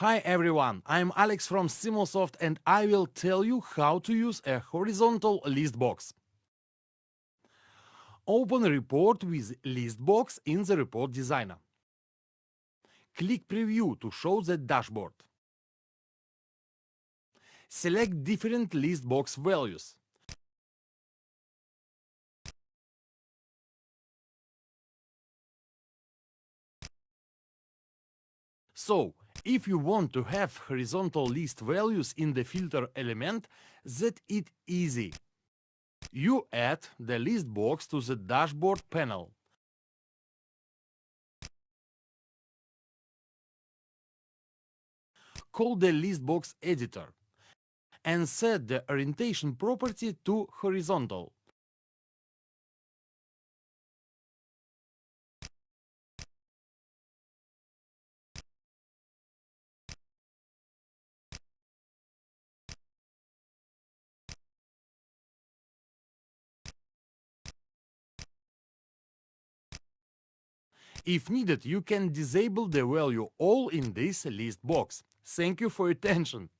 Hi everyone, I'm Alex from Stimulsoft and I will tell you how to use a horizontal list box. Open report with list box in the report designer. Click Preview to show the dashboard. Select different list box values. So, if you want to have horizontal list values in the filter element, that it easy. You add the list box to the dashboard panel. Call the list box editor and set the orientation property to horizontal. If needed, you can disable the value all in this list box. Thank you for attention.